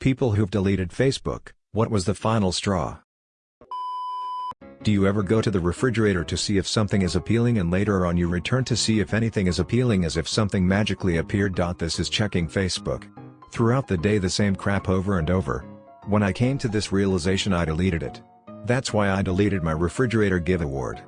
People who've deleted Facebook, what was the final straw? Do you ever go to the refrigerator to see if something is appealing and later on you return to see if anything is appealing as if something magically appeared. This is checking Facebook. Throughout the day the same crap over and over. When I came to this realization I deleted it. That's why I deleted my refrigerator give award.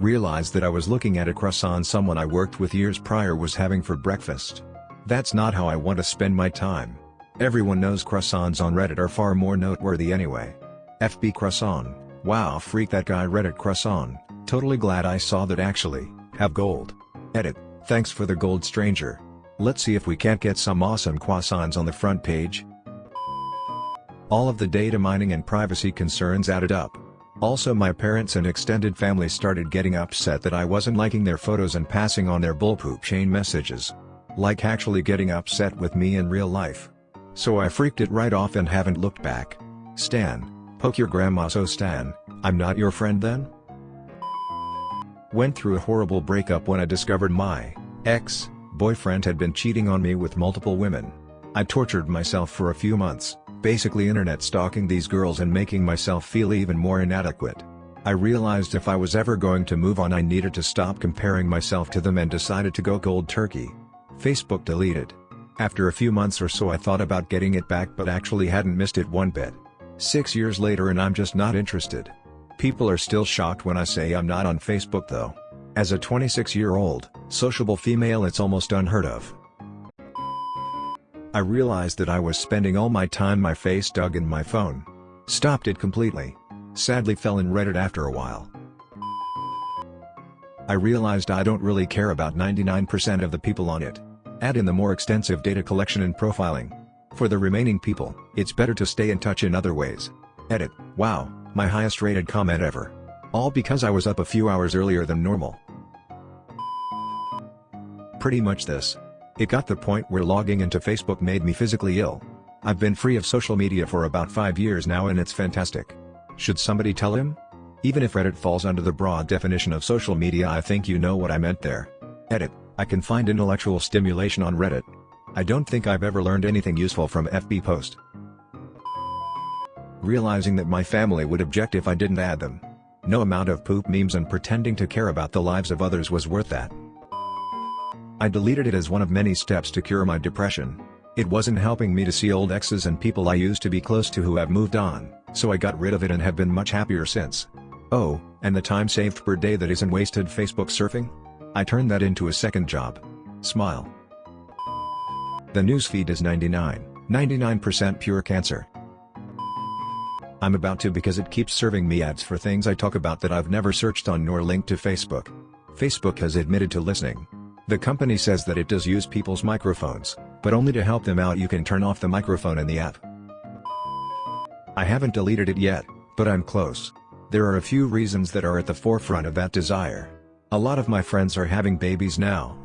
Realized that I was looking at a croissant someone I worked with years prior was having for breakfast. That's not how I want to spend my time. Everyone knows croissants on Reddit are far more noteworthy anyway. FB croissant, wow freak that guy Reddit croissant, totally glad I saw that actually, have gold. Edit, thanks for the gold stranger. Let's see if we can't get some awesome croissants on the front page. All of the data mining and privacy concerns added up. Also my parents and extended family started getting upset that I wasn't liking their photos and passing on their bullpoop chain messages. Like actually getting upset with me in real life. So I freaked it right off and haven't looked back. Stan, poke your grandma so Stan, I'm not your friend then? Went through a horrible breakup when I discovered my ex-boyfriend had been cheating on me with multiple women. I tortured myself for a few months, basically internet stalking these girls and making myself feel even more inadequate. I realized if I was ever going to move on I needed to stop comparing myself to them and decided to go cold turkey. Facebook deleted. After a few months or so I thought about getting it back but actually hadn't missed it one bit. Six years later and I'm just not interested. People are still shocked when I say I'm not on Facebook though. As a 26-year-old, sociable female it's almost unheard of. I realized that I was spending all my time my face dug in my phone. Stopped it completely. Sadly fell in Reddit after a while. I realized I don't really care about 99% of the people on it. Add in the more extensive data collection and profiling. For the remaining people, it's better to stay in touch in other ways. Edit, wow, my highest rated comment ever. All because I was up a few hours earlier than normal. Pretty much this. It got the point where logging into Facebook made me physically ill. I've been free of social media for about 5 years now and it's fantastic. Should somebody tell him? Even if Reddit falls under the broad definition of social media I think you know what I meant there. Edit, I can find intellectual stimulation on Reddit. I don't think I've ever learned anything useful from FB post. Realizing that my family would object if I didn't add them. No amount of poop memes and pretending to care about the lives of others was worth that. I deleted it as one of many steps to cure my depression. It wasn't helping me to see old exes and people I used to be close to who have moved on, so I got rid of it and have been much happier since. Oh, and the time saved per day that isn't wasted Facebook surfing? I turned that into a second job. Smile. The newsfeed is 99, 99% pure cancer. I'm about to because it keeps serving me ads for things I talk about that I've never searched on nor linked to Facebook. Facebook has admitted to listening. The company says that it does use people's microphones, but only to help them out you can turn off the microphone in the app. I haven't deleted it yet, but I'm close. There are a few reasons that are at the forefront of that desire. A lot of my friends are having babies now.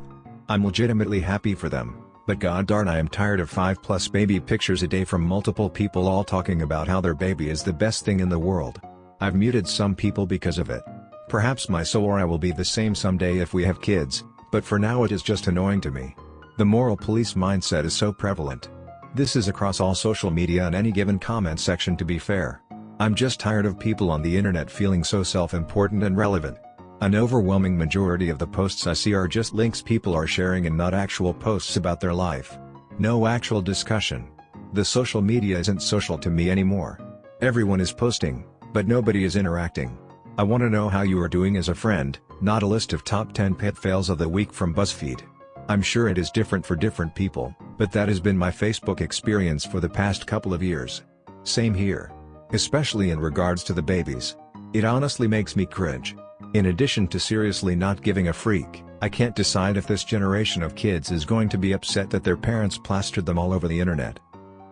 I'm legitimately happy for them, but god darn I am tired of 5 plus baby pictures a day from multiple people all talking about how their baby is the best thing in the world. I've muted some people because of it. Perhaps my soul or I will be the same someday if we have kids, but for now it is just annoying to me. The moral police mindset is so prevalent. This is across all social media and any given comment section to be fair. I'm just tired of people on the internet feeling so self-important and relevant. An overwhelming majority of the posts I see are just links people are sharing and not actual posts about their life. No actual discussion. The social media isn't social to me anymore. Everyone is posting, but nobody is interacting. I want to know how you are doing as a friend, not a list of top 10 pet fails of the week from BuzzFeed. I'm sure it is different for different people, but that has been my Facebook experience for the past couple of years. Same here. Especially in regards to the babies. It honestly makes me cringe. In addition to seriously not giving a freak, I can't decide if this generation of kids is going to be upset that their parents plastered them all over the internet.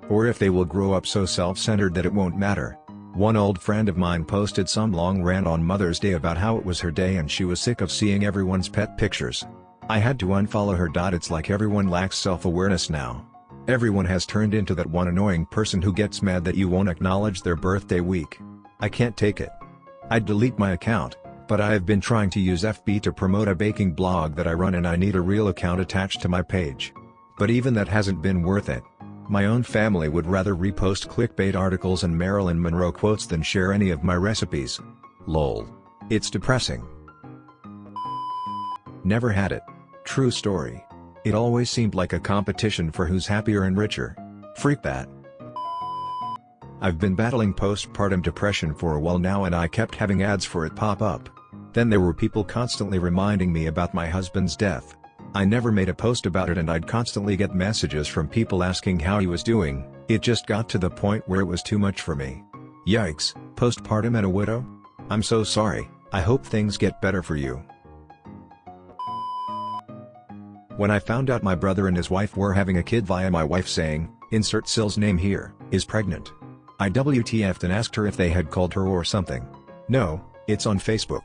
Or if they will grow up so self-centered that it won't matter. One old friend of mine posted some long rant on Mother's Day about how it was her day and she was sick of seeing everyone's pet pictures. I had to unfollow her. It's like everyone lacks self-awareness now. Everyone has turned into that one annoying person who gets mad that you won't acknowledge their birthday week. I can't take it. I'd delete my account, but I have been trying to use FB to promote a baking blog that I run and I need a real account attached to my page. But even that hasn't been worth it. My own family would rather repost clickbait articles and Marilyn Monroe quotes than share any of my recipes. Lol. It's depressing. Never had it. True story. It always seemed like a competition for who's happier and richer. Freak that. I've been battling postpartum depression for a while now and I kept having ads for it pop up. Then there were people constantly reminding me about my husband's death. I never made a post about it and I'd constantly get messages from people asking how he was doing, it just got to the point where it was too much for me. Yikes, postpartum and a widow? I'm so sorry, I hope things get better for you. When I found out my brother and his wife were having a kid via my wife saying, insert Sill's name here, is pregnant. I WTF'd and asked her if they had called her or something. No, it's on Facebook.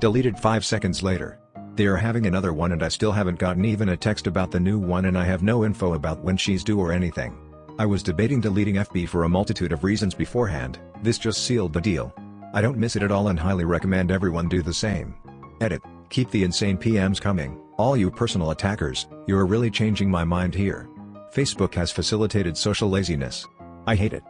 Deleted 5 seconds later. They are having another one and I still haven't gotten even a text about the new one and I have no info about when she's due or anything. I was debating deleting FB for a multitude of reasons beforehand, this just sealed the deal. I don't miss it at all and highly recommend everyone do the same. Edit, keep the insane PMs coming, all you personal attackers, you're really changing my mind here. Facebook has facilitated social laziness. I hate it.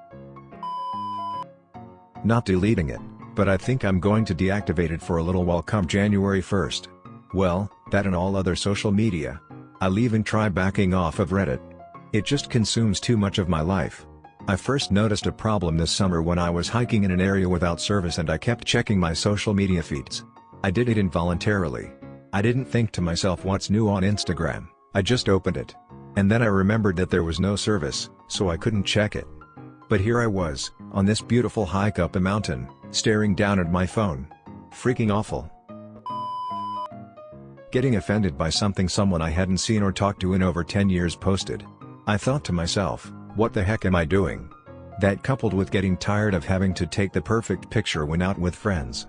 Not deleting it, but I think I'm going to deactivate it for a little while come January 1st. Well, that and all other social media. I'll even try backing off of Reddit. It just consumes too much of my life. I first noticed a problem this summer when I was hiking in an area without service and I kept checking my social media feeds. I did it involuntarily. I didn't think to myself what's new on Instagram, I just opened it. And then I remembered that there was no service, so I couldn't check it. But here I was, on this beautiful hike up a mountain, staring down at my phone. Freaking awful. Getting offended by something someone I hadn't seen or talked to in over 10 years posted. I thought to myself, what the heck am I doing? That coupled with getting tired of having to take the perfect picture when out with friends.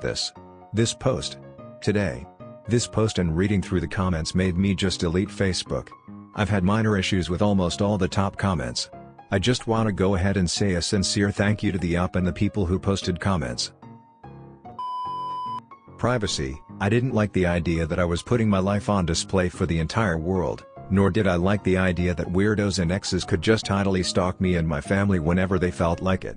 This. This post. Today. This post and reading through the comments made me just delete Facebook. I've had minor issues with almost all the top comments. I just wanna go ahead and say a sincere thank you to the up and the people who posted comments. Privacy, I didn't like the idea that I was putting my life on display for the entire world, nor did I like the idea that weirdos and exes could just idly stalk me and my family whenever they felt like it.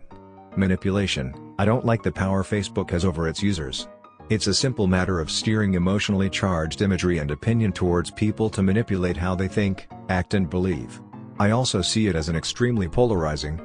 Manipulation, I don't like the power Facebook has over its users. It's a simple matter of steering emotionally charged imagery and opinion towards people to manipulate how they think, act and believe. I also see it as an extremely polarizing,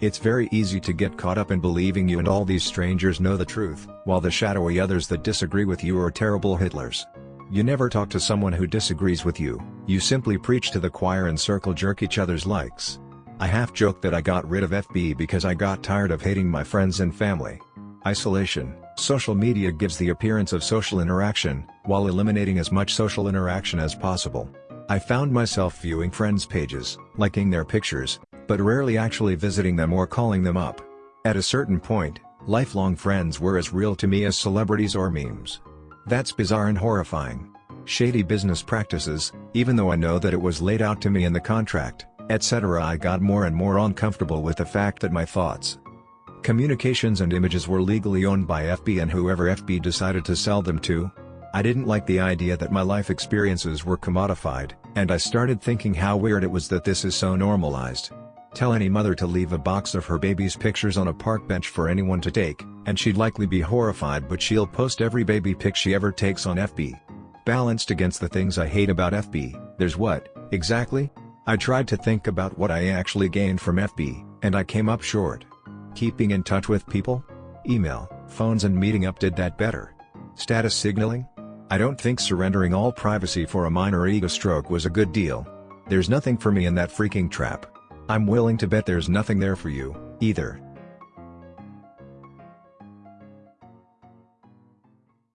it's very easy to get caught up in believing you and all these strangers know the truth, while the shadowy others that disagree with you are terrible Hitlers. You never talk to someone who disagrees with you, you simply preach to the choir and circle jerk each other's likes. I half joke that I got rid of FB because I got tired of hating my friends and family. Isolation, social media gives the appearance of social interaction, while eliminating as much social interaction as possible. I found myself viewing friends' pages, liking their pictures, but rarely actually visiting them or calling them up. At a certain point, lifelong friends were as real to me as celebrities or memes. That's bizarre and horrifying. Shady business practices, even though I know that it was laid out to me in the contract, etc. I got more and more uncomfortable with the fact that my thoughts, communications and images were legally owned by FB and whoever FB decided to sell them to. I didn't like the idea that my life experiences were commodified, and I started thinking how weird it was that this is so normalized. Tell any mother to leave a box of her baby's pictures on a park bench for anyone to take, and she'd likely be horrified but she'll post every baby pic she ever takes on FB. Balanced against the things I hate about FB, there's what, exactly? I tried to think about what I actually gained from FB, and I came up short. Keeping in touch with people? Email, phones and meeting up did that better. Status signaling? I don't think surrendering all privacy for a minor ego stroke was a good deal. There's nothing for me in that freaking trap. I'm willing to bet there's nothing there for you, either.